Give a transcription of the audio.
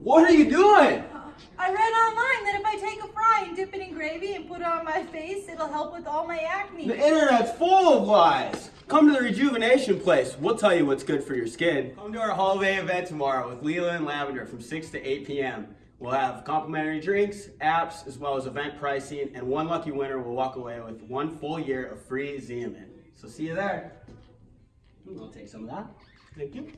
What are you doing? I read online that if I take a fry and dip it in gravy and put it on my face, it'll help with all my acne. The internet's full of lies. Come to the Rejuvenation Place. We'll tell you what's good for your skin. Come to our holiday event tomorrow with Leela and Lavender from 6 to 8 p.m. We'll have complimentary drinks, apps, as well as event pricing, and one lucky winner will walk away with one full year of free Xeomin. So see you there. I'll take some of that. Thank you.